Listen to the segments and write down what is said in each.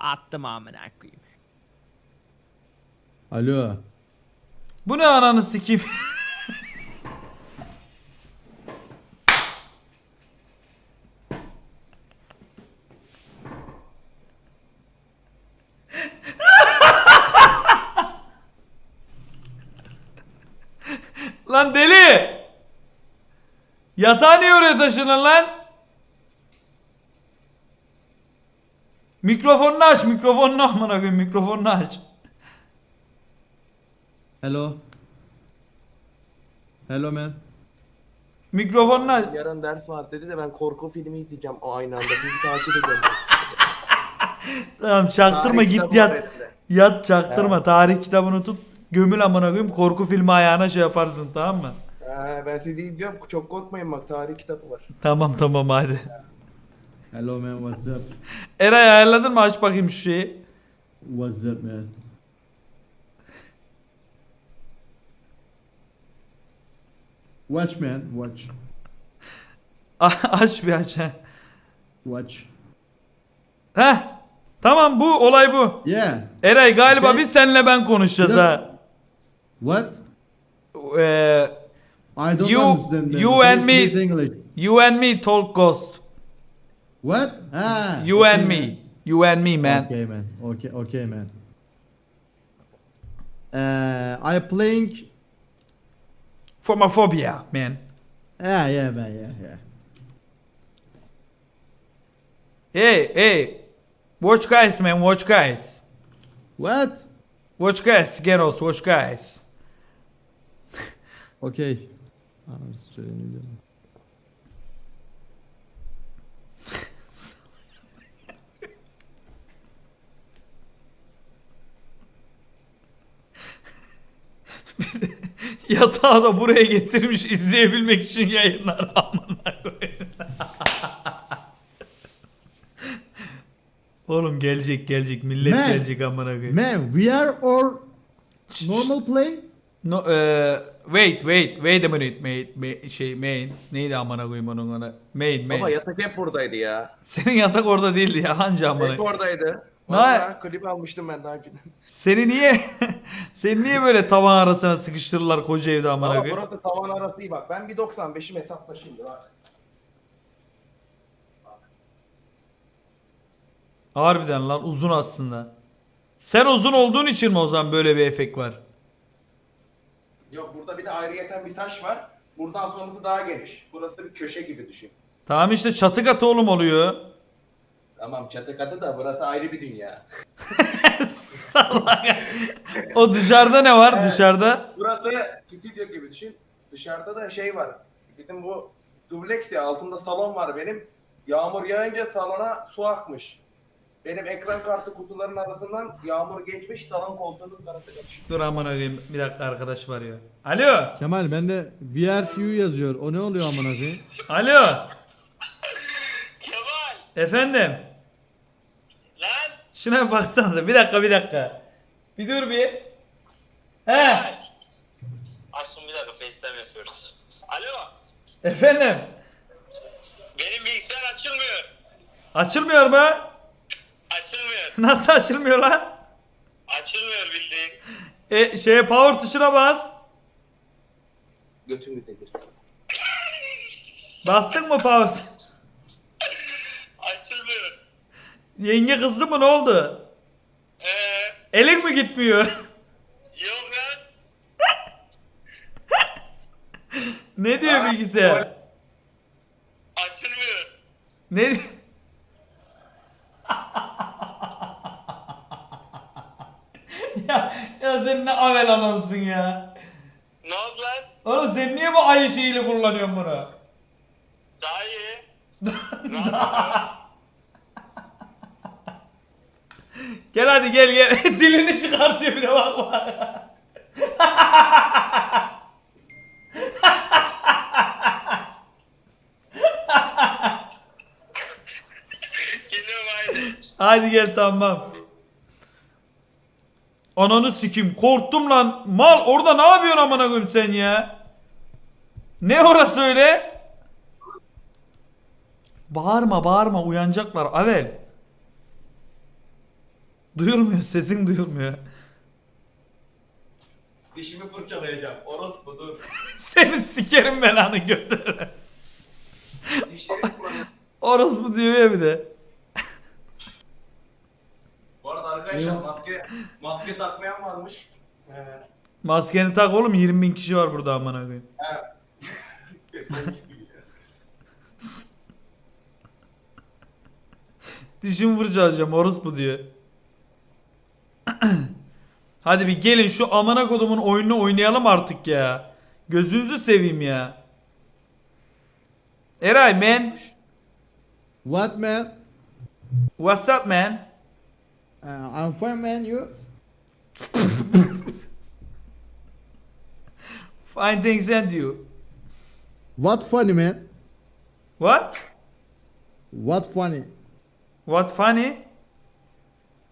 Attım amına koyayım. Alo. Bu ne ananı sikeyim? lan deli! Yatağı niye oraya taşınır lan? Mikrofonunu aç, mikrofonunu amına koyayım, mikrofonunu aç. Hello. Hello man. Mikrofonunu aç. Yarın ders var dedi de ben korku filmi izleyeceğim o aynı anda. Sizi takip ediyorum. Tamam çaktırma Tarih git yat. elinde. Yat çaktırma. Tarih kitabını tut. Gömül amına koyayım. Korku filmi ayağına şey yaparsın tamam mı? Ha, ben sizi izliyorum. Çok korkmayın bak tarih kitabı var. Tamam tamam hadi. Hello man, what's up? Eray ayarladın mı? Aç bakayım şu şeyi. What's up man? Watch man, watch. aç bir aç. Heh. Watch. Heh. Tamam bu olay bu. Yeah. Eray galiba Okay. biz senle ben konuşacağız ha. What? Ee, I don't You- understand. man. you Please- and me- please English. you and me talk ghost. What? Ah. You okay, and man. me. You and me man. Okay man. Okay, okay man. Uh, I playing. Phomophobia man. Yeah, yeah man, yeah, yeah. Hey hey. Watch guys man watch guys. What? Watch guys. Geros watch guys. Okay. Ananı sikeyim, ne diyorum? Yatağı da buraya getirmiş izleyebilmek için yayınlar amına koyayım. Oğlum gelecek gelecek millet Man. gelecek amına koyayım. Man, VR or normal play? No, eee, wait wait wait a minute mate, ma- şey main neydi amına koyayım onun ona main main. Baba yatak hep buradaydı ya. Senin yatak orada değildi yalancı amına. Hep oradaydı. Valla klip almıştım ben daha önceden. Seni niye seni niye böyle tavan arasına sıkıştırırlar koca evde amına Ama koyayım? burası tavan arası değil bak. Ben bir 95'im hesapla şimdi bak. Harbiden lan uzun aslında. Sen uzun olduğun için mi o zaman böyle bir efekt var? Yok burada bir de ayrıyeten bir taş var. Buradan sonrası daha geniş. Burası bir köşe gibi düşün. Tamam işte çatı katı oğlum oluyor. Tamam çatı katı da burası ayrı bir dünya. Salak. o dışarıda ne var dışarıda? Burası stüdyo gibi düşün. Dışarıda da şey var. Bizim bu dubleks ya altında salon var benim. Yağmur yağınca salona su akmış. Benim ekran kartı kutuların arasından yağmur geçmiş salon koltuğunun kaçmış. Dur amına koyayım bir dakika arkadaş var ya. Alo. Kemal bende VRQ yazıyor. O ne oluyor amına koyayım? Alo. Kemal Efendim. Şuna bir baksanıza. Bir dakika bir dakika. Bir dur bir. He. Aşkım bir dakika FaceTime yapıyoruz. Alo Efendim. benim bilgisayar açılmıyor. Açılmıyor mu? Açılmıyor. Nasıl açılmıyor lan? Açılmıyor bildiğin. E şeye power tuşuna bas. Götün gidebilir. Bastın mı power? Açılmıyor. Yenge kızdı mı ne oldu? Eee Elin mi gitmiyor? yok lan. ne diyor bilgisayar? Açılmıyor. Ne? ya, ya sen ne avel adamsın ya. Ne oldu lan? Oğlum sen niye bu ayı şeyiyle kullanıyorsun bunu? Daha iyi. ne yapıyorsun? Gel hadi gel gel. Dilini çıkartıyor bir de bak bak. Hadi gel tamam. Ananı sikim korktum lan. Mal orada ne yapıyorsun amına koyayım sen ya? Ne orası öyle? Bağırma bağırma uyanacaklar Avel. Duyulmuyor sesin duyulmuyor. Dişimi fırçalayacağım. Orospu dur. Seni sikerim belanı götür. Dişlerimi fırçalayacağım. Orospu diyor ya bir de. Bu arada arkadaşlar maske, maske takmayan varmış. Ee, Maskeni tak oğlum 20 bin kişi var burada amına koyayım. Dişimi fırçalayacağım orospu diyor. Hadi bir gelin şu amına kodumun oyununu oynayalım artık ya. Gözünüzü seveyim ya. Eray man. What man? What's up man? Uh, I'm fine man you. Fine things and you. What funny man? What? What funny? What funny?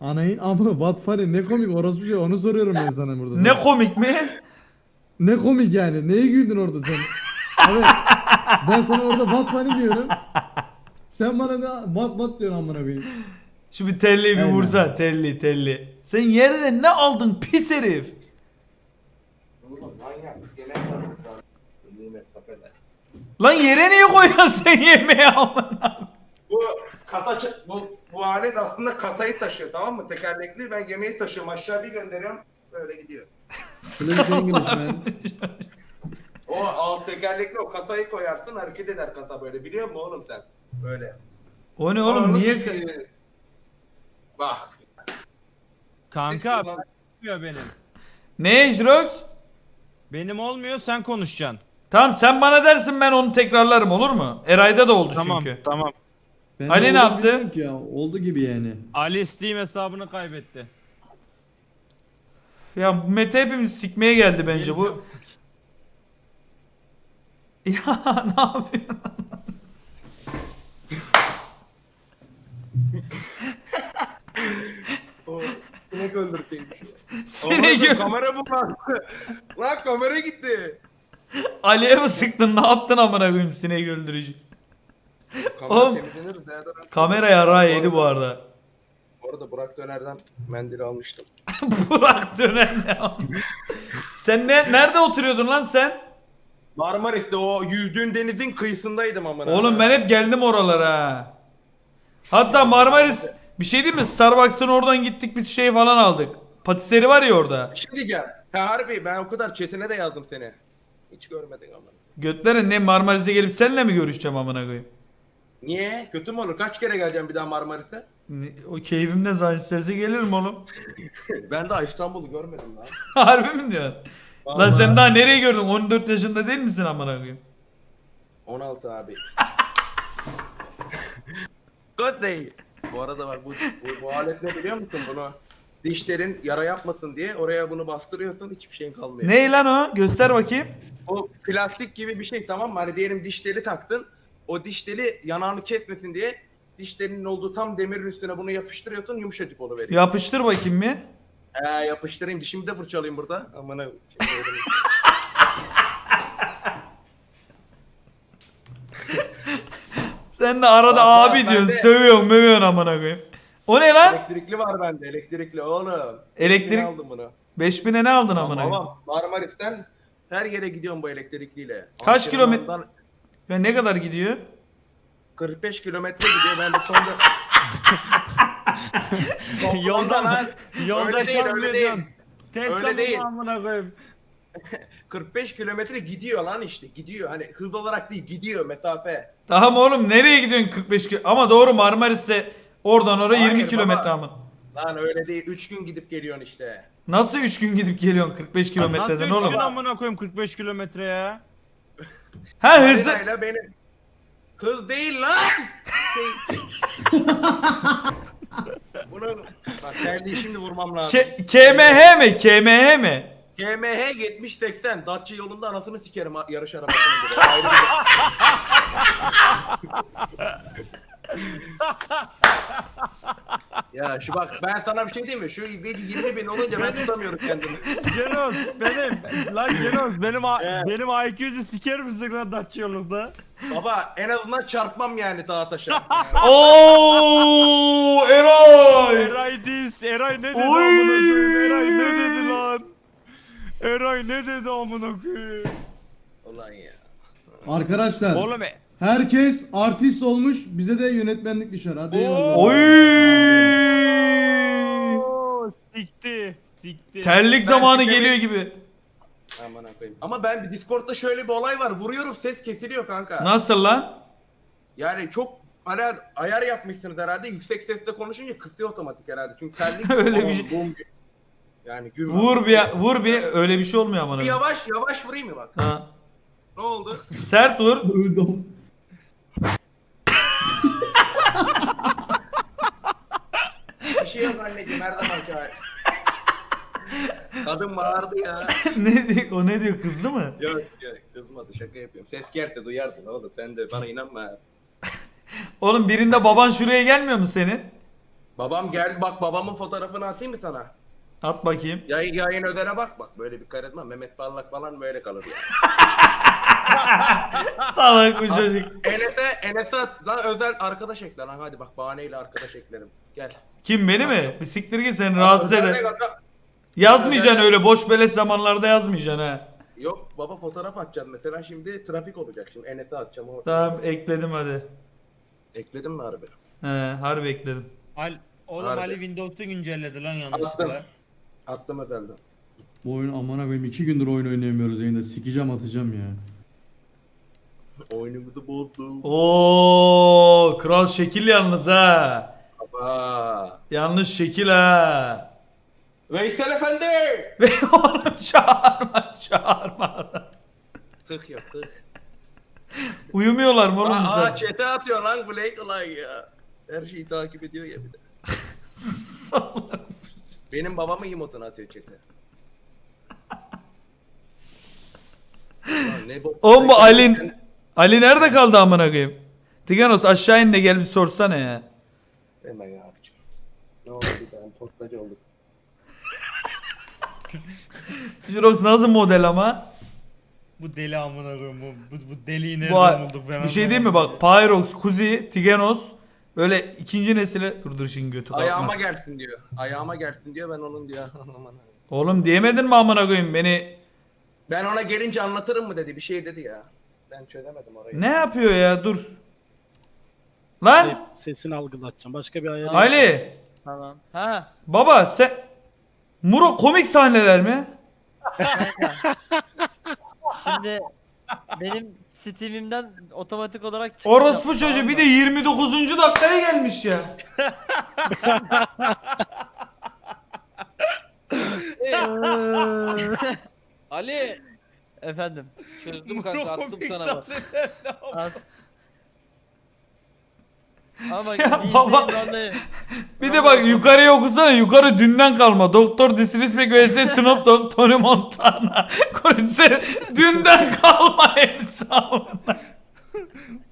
Anayın amına what funny ne komik orospu şey onu soruyorum ben sana burada. Ne komik mi? Ne komik yani? Neye güldün orada sen? Evet. Ben sana orada what funny diyorum. Sen bana ne what what diyorsun amına koyayım. Şu bir telliyi bir Aynen. vursa telli telli. Sen yerden ne aldın pis herif? Lan yere niye koyuyorsun sen yemeği amına? Bu kata bu bu alet aslında katayı taşıyor tamam mı? Tekerlekli ben yemeği taşıyorum aşağı bir gönderiyorum böyle gidiyor. O alt tekerlekli o katayı koyarsın hareket eder kata böyle biliyor musun oğlum sen? Böyle. O ne oğlum Ananı niye? Bak. Kanka Hiç- olmuyor benim. Ne Jrox? Benim olmuyor sen konuşacaksın. Tamam sen bana dersin ben onu tekrarlarım olur mu? Eray'da da oldu Tamam çünkü. tamam. Ben Ali ne oldu yaptı? bilmiyorum Ki ya. Oldu gibi yani. Ali Steam hesabını kaybetti. Ya Mete hepimiz sikmeye geldi bence bu. Ya ne yapıyorsun? O sinek öldürteyim. Sinek Oğlum, gö- kamera bu lan. lan kamera gitti. Ali'ye mi sıktın? Ne yaptın amına koyayım sineği öldürücü? Kamera Oğlum, temizlenir. deodorant- Kamera yarağı yedi bu arada. Bu arada Burak Döner'den mendil almıştım. Burak dönen ne? Sen ne, nerede oturuyordun lan sen? Marmaris'te o yüzdüğün denizin kıyısındaydım amına. Oğlum ben hep geldim oralara. Hatta Marmaris bir şey değil mi? Starbucks'ın oradan gittik biz şey falan aldık. Patiseri var ya orada. Bir şey diyeceğim. Ha harbi ben o kadar chatine de yazdım seni. Hiç görmedin amına. Götlerin ne Marmaris'e gelip seninle mi görüşeceğim amına koyayım? Niye? Kötü mü olur? Kaç kere geleceğim bir daha Marmaris'e? Ne- O keyfim ne zaman isterse gelirim oğlum. ben daha İstanbul'u görmedim lan. Harbi mi diyorsun? Lan sen daha nereye gördün? 14 yaşında değil misin amına koyayım? 16 abi. Good day. Bu arada bak bu, bu, bu alet ne biliyor musun bunu? Dişlerin yara yapmasın diye oraya bunu bastırıyorsun hiçbir şeyin kalmıyor. Ne lan o? Göster bakayım. O plastik gibi bir şey tamam mı? Hani diyelim diş teli taktın. O diş teli yanağını kesmesin diye diş telinin olduğu tam demirin üstüne bunu yapıştırıyorsun yumuşacık oluveriyor. Yapıştır bakayım bir. Ee, yapıştırayım dişimi de fırçalayayım burada. Amına. Öyle- Sen de arada abi ben diyorsun. de- Sövüyorsun, mövüyorsun amına koyayım. O ne lan? elektrikli var bende elektrikli oğlum. Elektrik- Yeni aldım bunu. 5000'e ne aldın amına koyayım? Tamam Marmaris'ten her yere gidiyorum bu elektrikliyle. Kaç kilometre- Ve ne kadar gidiyor? 45 kilometre gidiyor ben de sonunda. yolda lan. Yolda Öyle değil, öyle çalmayacaksın. Tesla Öyle değil. amına koyayım. 45 kilometre gidiyor lan işte gidiyor. Hani hız olarak değil gidiyor mesafe. Tamam oğlum nereye gidiyorsun 45 kilo? Ama doğru Marmaris'e oradan oraya 20 Hayır kilometre baba. amına. Lan öyle değil 3 gün gidip geliyorsun işte. Nasıl 3 gün gidip geliyorsun 45 kilometreden Nasıl oğlum? oğlum? amına koyayım 45 kilometre ya. Ha hızı. Marina'yla benim hız değil lan. Şey... Bunu bak geldiği şimdi vurmam lazım. K- KMH mi? KMH mi? GMH 70-80 Dacia yolunda anasını sikerim ha- yarış arabasının gibi. Ayrı bir- Ya şu bak ben sana bir şey diyeyim mi? Şu 20 bin olunca ben tutamıyorum kendimi. Genos benim. Lan Genos benim a- Evet. benim IQ'cu siker misin lan Dacia'lıkta? Baba en azından çarpmam yani dağa taşa. Oo Eray. Eray dis. Eray ne dedi Oy. amına koyayım? Eray ne dedi lan? Eray ne dedi amına koyayım? Ulan ya. Arkadaşlar Oğlum e- herkes artist olmuş bize de yönetmenlik düşer. Hadi eyvallah. Oy. Sikti. Sikti. Terlik Ben zamanı kere- geliyor gibi. Aman koyayım. Ama ben bir Discord'da şöyle bir olay var. Vuruyorum ses kesiliyor kanka. Nasıl lan? Yani çok hani ayar yapmışsınız herhalde. Yüksek sesle konuşunca kısıyor otomatik herhalde. Çünkü terlik Öyle bir şey- bom. Yani gün Vur bir vur bir öyle bir şey olmuyor Bir amına. yavaş yavaş vurayım mı bak? Ha. Ne oldu? Sert vur. Öldüm. Şey yok anneciğim her zamanki hali. Kadın bağırdı ya. ne diyor? O ne diyor? Kızdı mı? Yok yok kızmadı şaka yapıyorum. Ses gelse duyardın oğlum sen de bana inanma. Oğlum birinde baban şuraya gelmiyor mu senin? Babam gel bak babamın fotoğrafını atayım mı sana? At bakayım. Yayın, yayın ödene bak bak böyle bir karizma Mehmet Parlak falan böyle kalır ya. Salak bu çocuk. Enes'e Enes'e at lan özel arkadaş ekle lan hadi bak bahaneyle arkadaş eklerim. Gel. Kim beni mi? Bir siktir git seni rahatsız eder. Yazmayacaksın öyle boş beleş zamanlarda yazmayacaksın ha. Yok baba fotoğraf atacağım mesela şimdi trafik olacak şimdi Enes'e atacağım o. Tamam ekledim hadi. Ekledin mi harbi? He harbi ekledim. Al, oğlum Harbi. Ali Windows'u güncelledi lan Attım. yanlışlıkla. Attım özelden. Bu oyun amına koyayım 2 gündür oyun oynayamıyoruz yayında. Sikeceğim atacağım ya. Oyunumu da bozdum. Oo kral şekil yalnız ha. Baba. Yanlış şekil ha. Veysel Efendi! Ve oğlum çağırma çağırma. Tık yok tık. Uyumuyorlar mı oğlum Aa, çete atıyor lan Blake ulan ya. Her şeyi takip ediyor ya bir de. Benim babamın emotunu atıyor çete. Ne bu? Oğlum bu Alin Ali nerede kaldı amına koyayım? Tiganos aşağı in de gel bir sorsana ya. Hemen ya abicim. Ne oldu bir tane postacı olduk. Jirox nasıl model ama? Bu deli amına koyayım bu, bu, bu deliği Bu, nereden bulduk ben bir şey değil mi bak Pyrox, Kuzi, Tiganos öyle ikinci nesile dur dur şimdi götü Ayağıma kalkmaz. gelsin diyor. Ayağıma gelsin diyor ben onun diyor. Aman. Oğlum diyemedin mi amına koyayım beni? ben ona gelince anlatırım mı dedi bir şey dedi ya. Ben çözemedim orayı. Ne yapıyor ya dur. Lan Sesini algılatacağım. Başka bir ayar. Ali Tamam. Ha. baba sen Muro komik sahneler mi? Şimdi benim Steam'imden otomatik olarak çıkış Orospu çocuğu bir de 29. dakikaya gelmiş ya. Ali Efendim. çözdüm kanka attım sana bak. Az. Ama Ya baba. vallahi. Bir de bak yukarıya okusana yukarı dünden kalma. Doktor Disrespect vs Snoop Dogg Tony Montana. Konuşsana dünden kalma.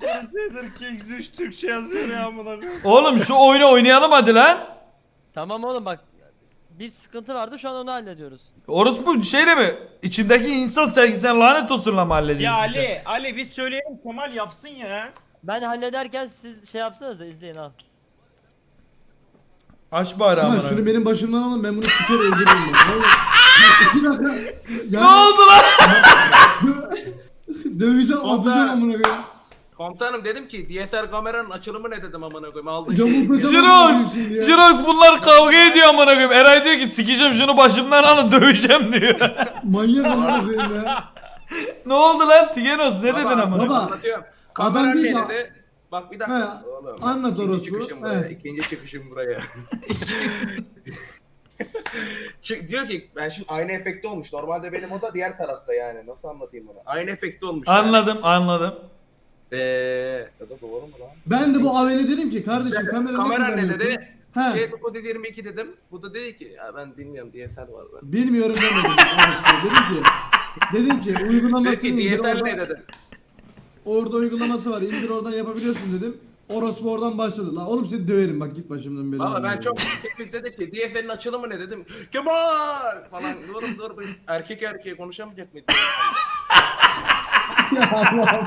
Crusader Kings 3 Türkçe yazıyor ya amına koyayım. Oğlum şu oyunu oynayalım hadi lan. Tamam oğlum bak. Bir sıkıntı vardı şu an onu hallediyoruz. Orospu şeyle mi? İçimdeki insan sevgisine lanet olsunla mı Ya? Ali, Ali biz söyleyelim Kemal yapsın ya. Ben hallederken siz şey yapsanız da izleyin al. Aç bari Ama amına. şunu benim başımdan alın ben bunu siker öldürürüm. bak. Vallahi. İki dakika. Ne Yani oldu lan? Döveceğim Oldu. atacağım amına koyayım. Komutanım dedim ki DSLR kameranın açılımı ne dedim amına koyayım amına koyayım şimdi ya. Jirox bunlar kavga ediyor amına koyayım. Eray diyor ki sikeceğim şunu başımdan alın döveceğim diyor. Manyak amına koyayım ya. ne oldu lan Tigenos ne Baba, dedin amına? baba. Anlatıyorum. Adam Kamera değil ne ki- dedi? Bak bir dakika. He, Oğlum, anlat ikinci orospu, Çıkışım buraya. he. İkinci çıkışım buraya. Çık, diyor ki ben şimdi aynı efekti olmuş. Normalde benim o da diğer tarafta yani. Nasıl anlatayım bunu? Aynı efekti olmuş. yani. Anladım anladım. Eee ya da doğru mu lan? Ben de bu Avele dedim ki kardeşim kamera, Kamera ne dedi? He. Şey bu dedi 22 dedim. Bu da dedi ki ya ben bilmiyorum DSL var ben. Bilmiyorum demedim. dedim ki dedim ki uygulamasını indir DSL ne dedim. Orada uygulaması var indir oradan yapabiliyorsun dedim. Orospu oradan başladı. La oğlum seni döverim bak git başımdan beri. Valla ben çok tepki dedi ki DF'nin açılımı ne dedim. Kemal falan dur dur dur. Erkek erkeğe konuşamayacak mıydı? ya Allah.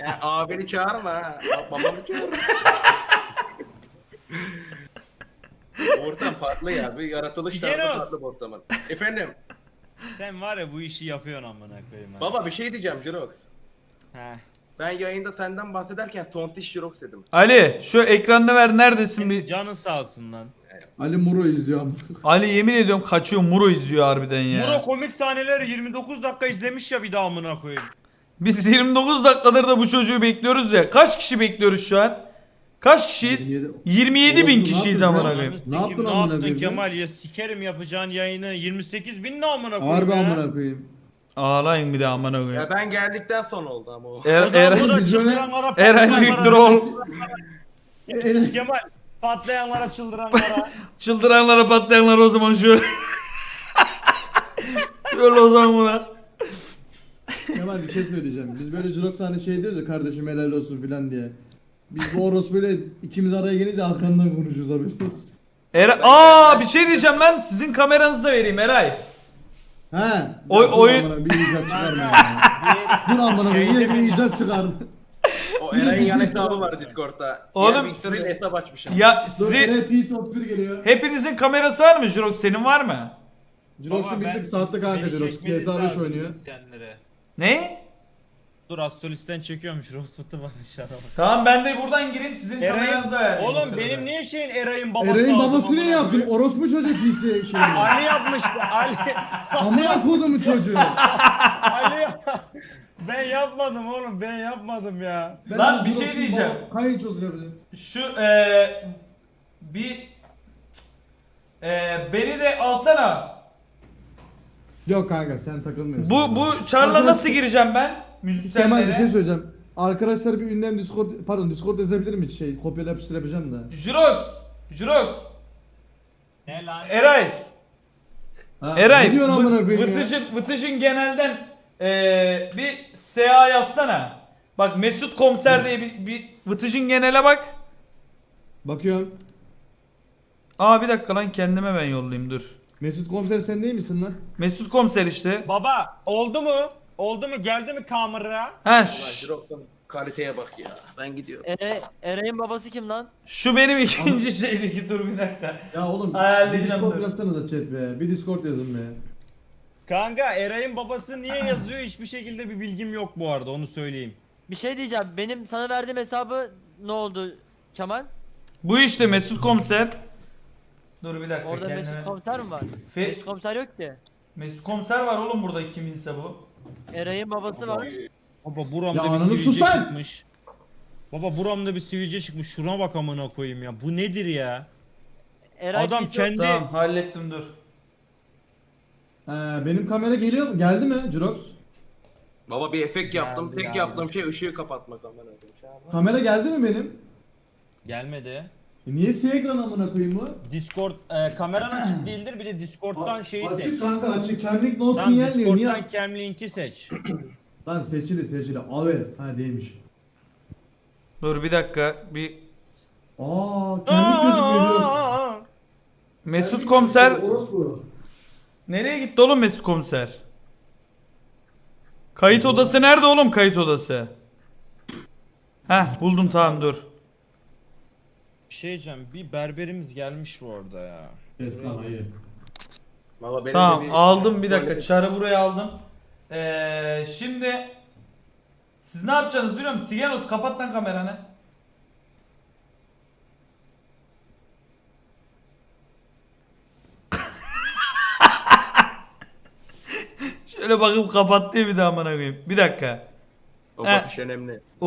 Yani abini çağırma ha. Babamı çağırma. Ortam farklı ya. Bir yaratılış tarzı farklı bu ortamın. Efendim. Sen var ya bu işi yapıyorsun amına koyayım. Baba bir şey diyeceğim Jirox. He. Ben yayında senden bahsederken tontiş Jirox dedim. Ali şu ekranını ver neredesin bir. Canın sağ olsun lan. Ali Muro izliyor ama. Ali yemin ediyorum kaçıyor Muro izliyor harbiden ya. Muro komik sahneleri 29 dakika izlemiş ya bir daha amına koyayım. Biz 29 dakikadır da bu çocuğu bekliyoruz ya. Kaç kişi bekliyoruz şu an? Kaç kişiyiz? 27. 27 bin ne kişiyiz yaptın amına koyayım. Ne yaptın ne amına yaptın koyayım Kemal ya sikerim yapacağın yayını 28 bin ne amına koyayım Harbi amına koyayım. Ağlayın bir de amına koyayım. Ya ben geldikten sonra oldu ama o. Er, er, çıldıranlara Eren büyüktür ol. Kemal patlayanlara çıldıranlara. Çıldıranlara patlayanlara o zaman şöyle. şöyle o zaman buna. Kemal bir şey söyleyeceğim. Biz böyle Jirox hani şey diyoruz ya kardeşim helal olsun filan diye. Biz bu Oros böyle ikimiz araya gelince arkandan konuşuyoruz haberiniz. Eray, aa bir şey diyeceğim lan. Sizin kameranızı da vereyim Eray. He. Oy- oyun- Bir icat çıkarma ya. Dur amına koyayım, yine bir icat çıkardı. O Eren'in yan hesabı var Discord'da. Oğlum- Oğlum. Victor ile hesap açmışım. Ya Dur sizi Eren Peace of bir geliyor. hepinizin kamerası var mı Jurox? Senin var mı? Jirox'un Baba, ben- bildik saatte kanka beni Jirox. çekmeniz GTA 5 lazım oynuyor. kendileri. Ne? Dur Astrolist'ten çekiyormuş Rosfut'u var aşağıda. Tamam ben de buradan gireyim sizin Eray'ın, kameranızı ayarlayayım. oğlum benim niye şeyin Eray'ın babası aldım babası ne amına yaptın? koyayım? Orospu çocuk PC şey. Ali yapmış. Ali. Amına kodumu çocuğu. Ali yap- Ben yapmadım oğlum ben yapmadım ya. Ben Lan bir şey Jirox'un diyeceğim. baba- Kayınçosu yapacağım. Şu eee bir eee beni de alsana. Yok kanka sen takılmıyorsun. Bu bu çarla nasıl gireceğim ben? Müzisyenlere. Kemal bir şey söyleyeceğim. Arkadaşlar bir ünlem Discord pardon Discord yazabilir mi şey kopyala yapıştır yapacağım da. Jurox. Ne lan? Eray. Ha, Eray. Ya? Vıtıcın, Vıtıcın genelden eee bir SA yazsana. Bak Mesut Komiser diye bir, bir Vıtıcın genele bak. Bakıyorum. Aa bir dakika lan kendime ben yollayayım dur. Mesut komiser sen değil misin lan? Mesut Komiser işte. Baba oldu mu? Oldu mu? Geldi mi kamera? Ş- Jirox'un kaliteye bak ya. Ben gidiyorum. Ere, Eray'ın babası kim lan? şu benim ikinci şeydeki dur bir dakika. Ya oğlum bir Ayarlayacağım, Discord dur. yazsanıza chat be. Bir Discord yazın be. Kanka Eray'ın babası niye yazıyor hiçbir şekilde bir bilgim yok bu arada onu söyleyeyim. Bir şey diyeceğim. Benim sana verdiğim hesabı ne oldu Kemal? Bu işte Mesut Komiser. Dur bir dakika Orada kendime. Mesut komiser mi var? Fe- Mesut komiser yok ki. Mesut Komiser var oğlum burada kiminse bu. Eray'ın babası var. Baba Ya buramda ananı bir sus sivilce lan! çıkmış. Baba buramda bir sivilce çıkmış. Şuna bak amına koyayım ya. Bu nedir ya? Eray Adam kendi- Tamam hallettim dur. Ee, benim kamera geliyor mu? Geldi mi Jirox? Baba bir efekt yaptım. Geldi, Tek geldi. yaptığım şey ışığı kapatmak amına koyayım. Kamera geldi mi benim? Gelmedi. E niye siyah ekran amına koyayım bu? Discord e, kameran açık değildir bir de Discord'dan şeyi seç. Açık kanka açık. Camlink no Lan sinyal diyor. Niye? Discord'dan cam linki seç. Lan seçili seçili. Evet. Ha değilmiş. Dur bir dakika bir Aa camlink gözükmüyor. Mesut Komiser Orospu. nereye gitti oğlum Mesut Komiser? Kayıt odası nerede oğlum kayıt odası? Heh buldum tamam dur. Bir şey diyeceğim. Bir berberimiz gelmiş bu arada ya. Kes lan hayır. Baba benim Tamam de bir- aldım bir dakika çarı buraya aldım. Ee, şimdi siz ne yapacaksınız biliyor musun? Tigenos kapat lan kameranı. Şöyle bakıp kapattı bir daha amına koyayım. Bir dakika. O He. bakış önemli. Oo